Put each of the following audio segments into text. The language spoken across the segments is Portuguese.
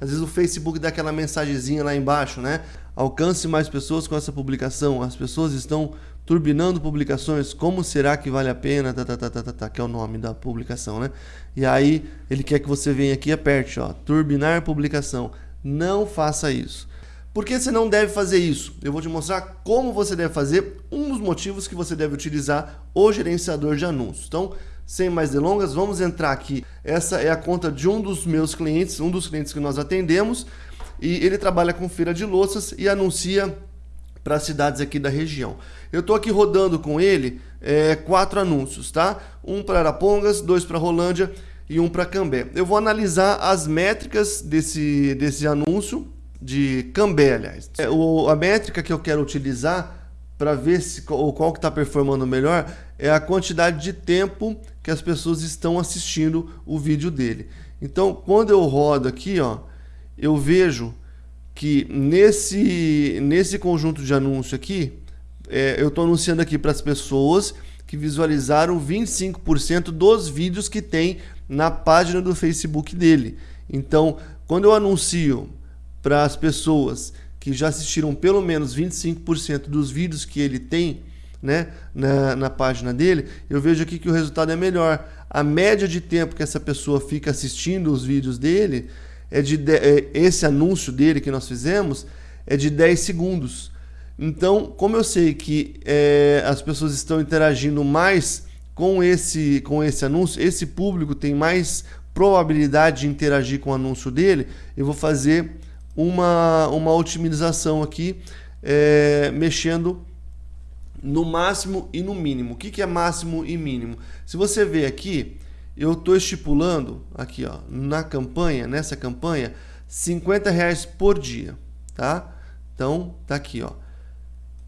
Às vezes o Facebook dá aquela mensagenzinha lá embaixo, né? Alcance mais pessoas com essa publicação. As pessoas estão turbinando publicações. Como será que vale a pena? Tá, tá, tá, tá, tá, tá, que é o nome da publicação, né? E aí ele quer que você venha aqui e aperte, ó, turbinar publicação. Não faça isso. Por que você não deve fazer isso? Eu vou te mostrar como você deve fazer, um dos motivos que você deve utilizar o gerenciador de anúncios. Então, sem mais delongas, vamos entrar aqui. Essa é a conta de um dos meus clientes, um dos clientes que nós atendemos, e ele trabalha com feira de louças e anuncia para cidades aqui da região. Eu estou aqui rodando com ele é, quatro anúncios, tá? Um para Arapongas, dois para Rolândia e um para Cambé. Eu vou analisar as métricas desse, desse anúncio de Cambé, aliás. É, o, a métrica que eu quero utilizar para ver se, qual, qual que está performando melhor é a quantidade de tempo que as pessoas estão assistindo o vídeo dele. Então, quando eu rodo aqui, ó, eu vejo que nesse, nesse conjunto de anúncio aqui, é, eu estou anunciando aqui para as pessoas que visualizaram 25% dos vídeos que tem na página do Facebook dele. Então, quando eu anuncio para as pessoas que já assistiram pelo menos 25% dos vídeos que ele tem né, na, na página dele, eu vejo aqui que o resultado é melhor. A média de tempo que essa pessoa fica assistindo os vídeos dele é de, é, esse anúncio dele que nós fizemos é de 10 segundos. Então, como eu sei que é, as pessoas estão interagindo mais com esse, com esse anúncio, esse público tem mais probabilidade de interagir com o anúncio dele, eu vou fazer uma, uma otimização aqui, é, mexendo no máximo e no mínimo. O que, que é máximo e mínimo? Se você ver aqui, eu estou estipulando aqui ó, na campanha, nessa campanha, 50 reais por dia, tá? Então, tá aqui, ó,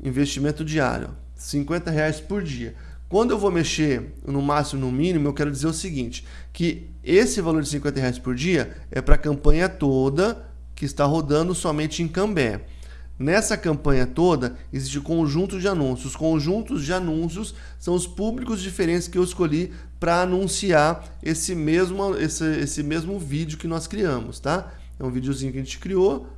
investimento diário, 50 reais por dia. Quando eu vou mexer no máximo no mínimo, eu quero dizer o seguinte, que esse valor de 50 reais por dia é para a campanha toda que está rodando somente em Cambé. Nessa campanha toda, existe conjunto de anúncios. Os conjuntos de anúncios são os públicos diferentes que eu escolhi para anunciar esse mesmo, esse, esse mesmo vídeo que nós criamos, tá? É um videozinho que a gente criou,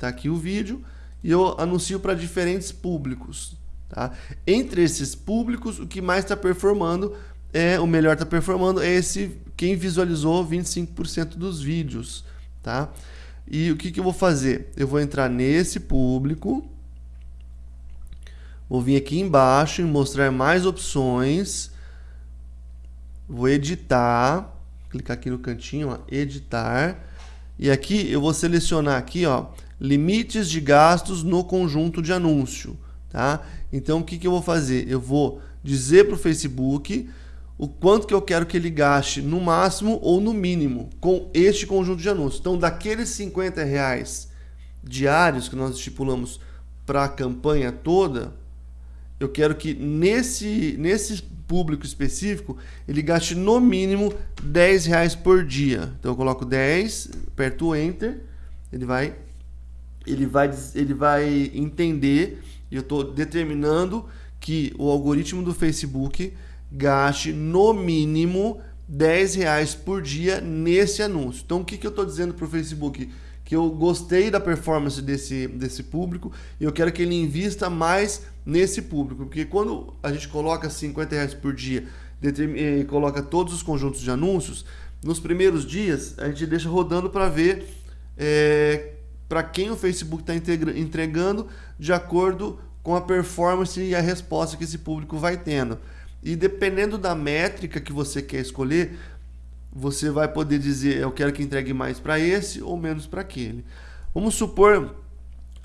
tá aqui o vídeo, e eu anuncio para diferentes públicos, tá? Entre esses públicos, o que mais está performando, é o melhor está performando, é esse quem visualizou 25% dos vídeos, tá? E o que, que eu vou fazer? Eu vou entrar nesse público, vou vir aqui embaixo e mostrar mais opções, vou editar, clicar aqui no cantinho, ó, editar, e aqui eu vou selecionar aqui, ó, limites de gastos no conjunto de anúncio, tá? Então o que, que eu vou fazer? Eu vou dizer para o Facebook o quanto que eu quero que ele gaste no máximo ou no mínimo com este conjunto de anúncios. Então, daqueles 50 reais diários que nós estipulamos para a campanha toda, eu quero que nesse, nesse público específico ele gaste no mínimo 10 reais por dia. Então eu coloco 10, aperto o Enter, ele vai, ele vai, ele vai entender e eu estou determinando que o algoritmo do Facebook gaste no mínimo 10 reais por dia nesse anúncio. Então, o que, que eu estou dizendo para o Facebook? Que eu gostei da performance desse, desse público e eu quero que ele invista mais nesse público. Porque quando a gente coloca 50 reais por dia e coloca todos os conjuntos de anúncios, nos primeiros dias a gente deixa rodando para ver é, para quem o Facebook está entregando de acordo com a performance e a resposta que esse público vai tendo. E dependendo da métrica que você quer escolher, você vai poder dizer eu quero que entregue mais para esse ou menos para aquele. Vamos supor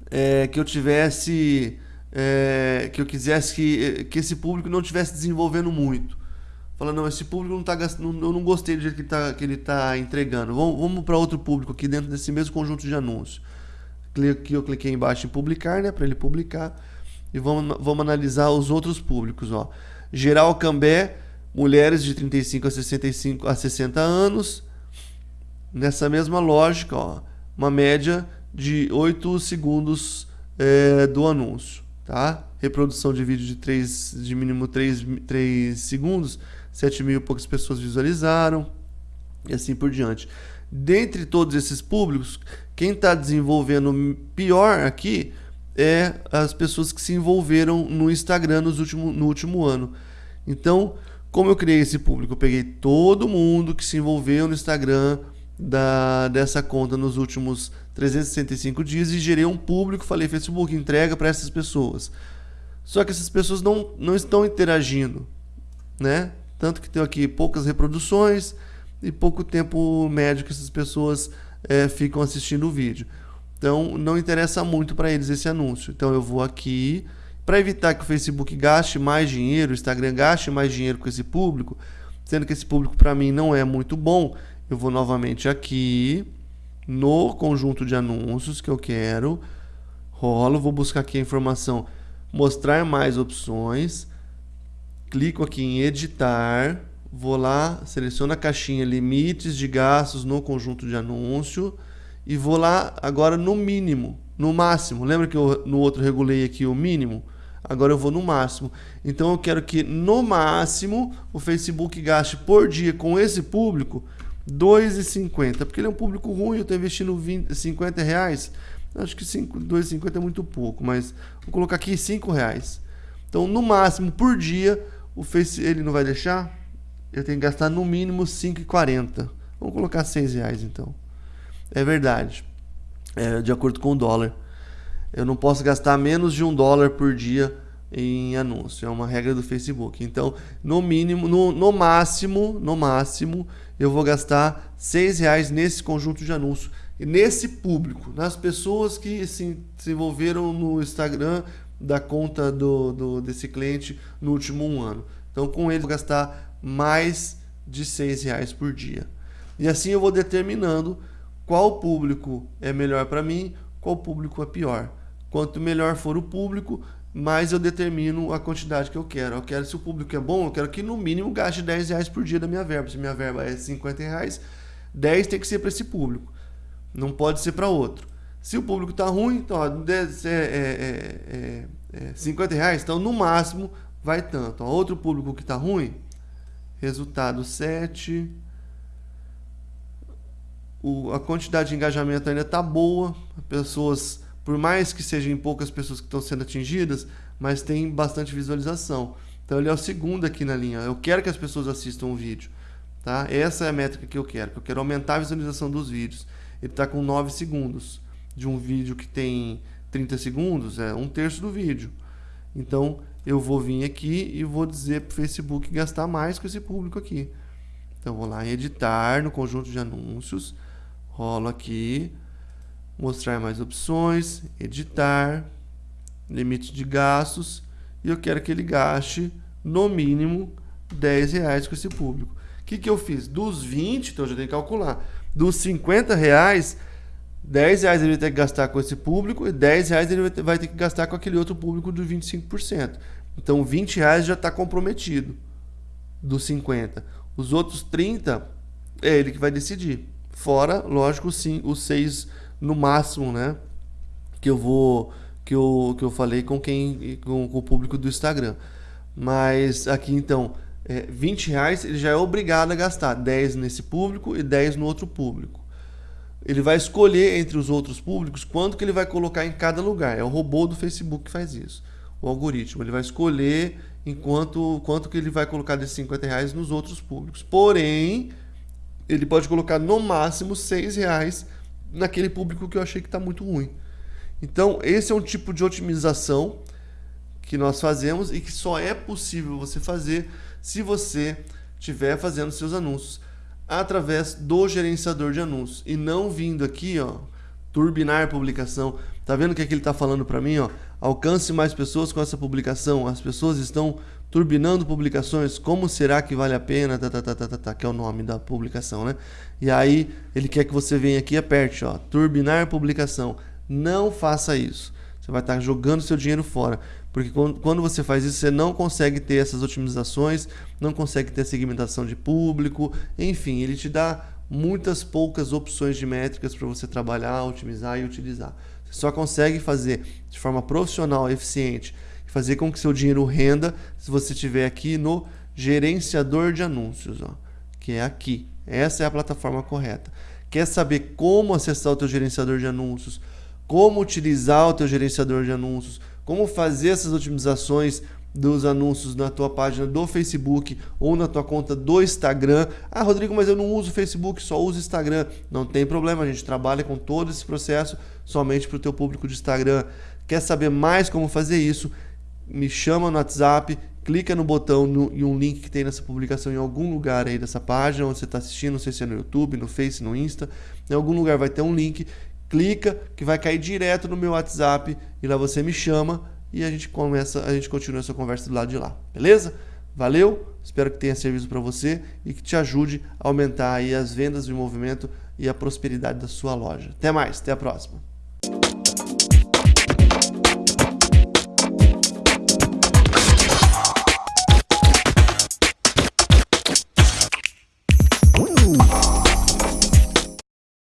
é, que eu tivesse é, que eu quisesse que, que esse público não estivesse desenvolvendo muito. Fala, não, esse público não está gastando, eu não gostei do jeito que, tá, que ele está entregando. Vamos, vamos para outro público aqui dentro desse mesmo conjunto de anúncios. Aqui eu cliquei embaixo em publicar, né, para ele publicar. E vamos, vamos analisar os outros públicos. Ó. Geral Cambé, mulheres de 35 a 65 a 60 anos. Nessa mesma lógica, ó, uma média de 8 segundos é, do anúncio. Tá? Reprodução de vídeo de, 3, de mínimo 3, 3 segundos, 7 mil e poucas pessoas visualizaram, e assim por diante. Dentre todos esses públicos, quem está desenvolvendo pior aqui é as pessoas que se envolveram no Instagram nos último, no último ano. Então, como eu criei esse público? Eu peguei todo mundo que se envolveu no Instagram da, dessa conta nos últimos 365 dias e gerei um público. Falei, Facebook, entrega para essas pessoas. Só que essas pessoas não, não estão interagindo, né? Tanto que tem aqui poucas reproduções e pouco tempo médio que essas pessoas é, ficam assistindo o vídeo. Então não interessa muito para eles esse anúncio. Então eu vou aqui. Para evitar que o Facebook gaste mais dinheiro, o Instagram gaste mais dinheiro com esse público, sendo que esse público para mim não é muito bom, eu vou novamente aqui no conjunto de anúncios que eu quero, rolo, vou buscar aqui a informação mostrar mais opções, clico aqui em editar, vou lá, seleciono a caixinha limites de gastos no conjunto de anúncio e vou lá agora no mínimo, no máximo. Lembra que eu no outro regulei aqui o mínimo? Agora eu vou no máximo. Então eu quero que no máximo o Facebook gaste por dia com esse público 2,50, porque ele é um público ruim, eu estou investindo 20, 50 reais. Acho que 2,50 é muito pouco, mas vou colocar aqui 5 reais. Então, no máximo, por dia, o Face ele não vai deixar. Eu tenho que gastar no mínimo 5,40. Vamos colocar 6 reais então. É verdade. É, de acordo com o dólar. Eu não posso gastar menos de um dólar por dia em anúncio. É uma regra do Facebook. Então, no mínimo, no, no máximo, no máximo, eu vou gastar 6 reais nesse conjunto de anúncio nesse público, nas pessoas que se, se envolveram no Instagram da conta do, do, desse cliente no último um ano. Então, com ele, eu vou gastar mais de seis reais por dia. E assim eu vou determinando qual público é melhor para mim, qual público é pior. Quanto melhor for o público, mais eu determino a quantidade que eu quero. Eu quero, se o público é bom, eu quero que no mínimo gaste 10 reais por dia da minha verba. Se minha verba é 50 reais, 10 tem que ser para esse público. Não pode ser para outro. Se o público está ruim, então ó, é, é, é, é, 50 reais, então no máximo vai tanto. Ó, outro público que está ruim, resultado 7. O, a quantidade de engajamento ainda está boa. Pessoas, por mais que sejam poucas pessoas que estão sendo atingidas, mas tem bastante visualização. Então ele é o segundo aqui na linha. Eu quero que as pessoas assistam o vídeo. Tá? Essa é a métrica que eu quero. Eu quero aumentar a visualização dos vídeos ele está com 9 segundos. De um vídeo que tem 30 segundos, é um terço do vídeo. Então, eu vou vir aqui e vou dizer para o Facebook gastar mais com esse público aqui. Então, vou lá em editar no conjunto de anúncios, rolo aqui, mostrar mais opções, editar, limite de gastos, e eu quero que ele gaste no mínimo 10 reais com esse público. O que, que eu fiz? Dos 20, então eu já tenho que calcular dos 50 reais, 10 reais ele vai ter que gastar com esse público e 10 reais ele vai ter que gastar com aquele outro público do 25%. Então 20 reais já está comprometido dos 50. Os outros 30 é ele que vai decidir. Fora, lógico, sim, os 6 no máximo, né? Que eu vou que eu, que eu falei com quem com, com o público do Instagram. Mas aqui então é, 20 reais, ele já é obrigado a gastar 10 nesse público e 10 no outro público. Ele vai escolher entre os outros públicos quanto que ele vai colocar em cada lugar. É o robô do Facebook que faz isso. O algoritmo. Ele vai escolher enquanto quanto que ele vai colocar desses 50 reais nos outros públicos. Porém, ele pode colocar no máximo 6 reais naquele público que eu achei que está muito ruim. Então, esse é um tipo de otimização que nós fazemos e que só é possível você fazer se você estiver fazendo seus anúncios através do gerenciador de anúncios e não vindo aqui, ó, turbinar publicação. Tá vendo o que, é que ele está falando para mim, ó? Alcance mais pessoas com essa publicação. As pessoas estão turbinando publicações. Como será que vale a pena? Tá, tá, tá, tá, tá, tá, que é o nome da publicação, né? E aí ele quer que você venha aqui e aperte, ó, turbinar publicação. Não faça isso. Você vai estar jogando seu dinheiro fora. Porque quando você faz isso, você não consegue ter essas otimizações, não consegue ter segmentação de público, enfim, ele te dá muitas poucas opções de métricas para você trabalhar, otimizar e utilizar. Você só consegue fazer de forma profissional, eficiente, fazer com que seu dinheiro renda se você estiver aqui no gerenciador de anúncios, ó, que é aqui. Essa é a plataforma correta. Quer saber como acessar o teu gerenciador de anúncios, como utilizar o teu gerenciador de anúncios, como fazer essas otimizações dos anúncios na tua página do Facebook ou na tua conta do Instagram. Ah, Rodrigo, mas eu não uso Facebook, só uso Instagram. Não tem problema, a gente trabalha com todo esse processo somente para o teu público de Instagram. Quer saber mais como fazer isso? Me chama no WhatsApp, clica no botão no, e um link que tem nessa publicação em algum lugar aí dessa página onde você está assistindo, não sei se é no YouTube, no Face, no Insta, em algum lugar vai ter um link, clica que vai cair direto no meu WhatsApp e lá você me chama e a gente começa, a gente continua essa conversa do lado de lá, beleza? Valeu, espero que tenha servido para você e que te ajude a aumentar aí as vendas de movimento e a prosperidade da sua loja. Até mais, até a próxima.